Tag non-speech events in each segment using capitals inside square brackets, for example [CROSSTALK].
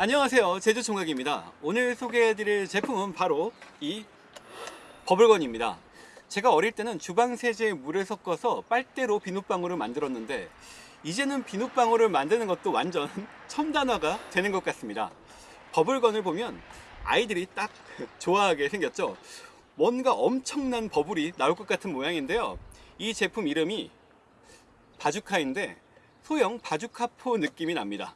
안녕하세요. 제주총각입니다. 오늘 소개해드릴 제품은 바로 이 버블건입니다. 제가 어릴 때는 주방세제에 물을 섞어서 빨대로 비눗방울을 만들었는데 이제는 비눗방울을 만드는 것도 완전 [LAUGHS] 첨단화가 되는 것 같습니다. 버블건을 보면 아이들이 딱 [LAUGHS] 좋아하게 생겼죠? 뭔가 엄청난 버블이 나올 것 같은 모양인데요. 이 제품 이름이 바주카인데 소형 바주카포 느낌이 납니다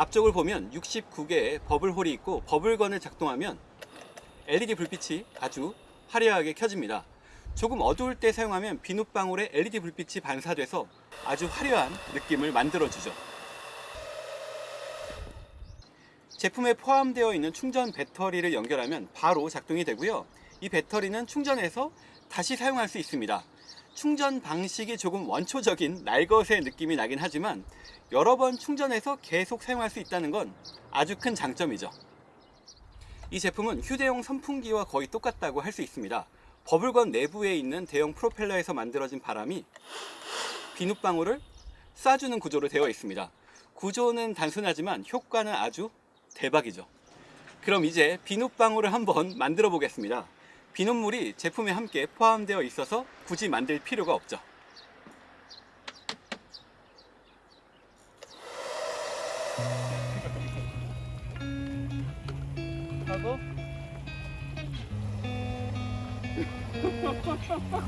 앞쪽을 보면 69개의 버블홀이 있고 버블건을 작동하면 LED 불빛이 아주 화려하게 켜집니다. 조금 어두울 때 사용하면 비눗방울에 LED 불빛이 반사돼서 아주 화려한 느낌을 만들어주죠. 제품에 포함되어 있는 충전 배터리를 연결하면 바로 작동이 되고요. 이 배터리는 충전해서 다시 사용할 수 있습니다. 충전 방식이 조금 원초적인 날것의 느낌이 나긴 하지만 여러 번 충전해서 계속 사용할 수 있다는 건 아주 큰 장점이죠. 이 제품은 휴대용 선풍기와 거의 똑같다고 할 수 있습니다. 버블건 내부에 있는 대형 프로펠러에서 만들어진 바람이 비눗방울을 쏴주는 구조로 되어 있습니다. 구조는 단순하지만 효과는 아주 대박이죠. 그럼 이제 비눗방울을 한번 만들어 보겠습니다. 비눗물이 제품에 함께 포함되어 있어서 굳이 만들 필요가 없죠. 하고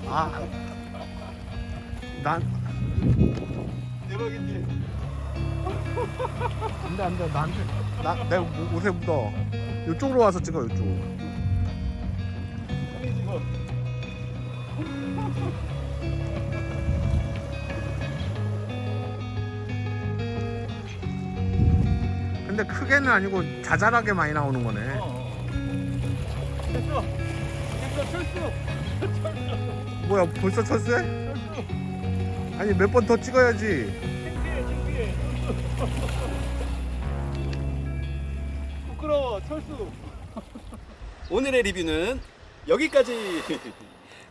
아, 난 대박이지. 안돼 안돼 나한테 나내 옷에 묻어. 이쪽으로 와서 찍어 이쪽. 근데 크게는 아니고 자잘하게 많이 나오는 거네. 어. 됐어. 됐어 철수. 뭐야 벌써 철수해? 아니 몇 번 더 찍어야지. 창피해 창피해. 부끄러워 철수. 오늘의 리뷰는 여기까지. [LAUGHS]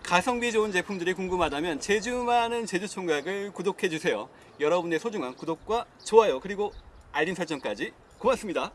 가성비 좋은 제품들이 궁금하다면 제주 많은 제주총각을 구독해 주세요. 여러분의 소중한 구독과 좋아요 그리고 알림 설정까지 고맙습니다.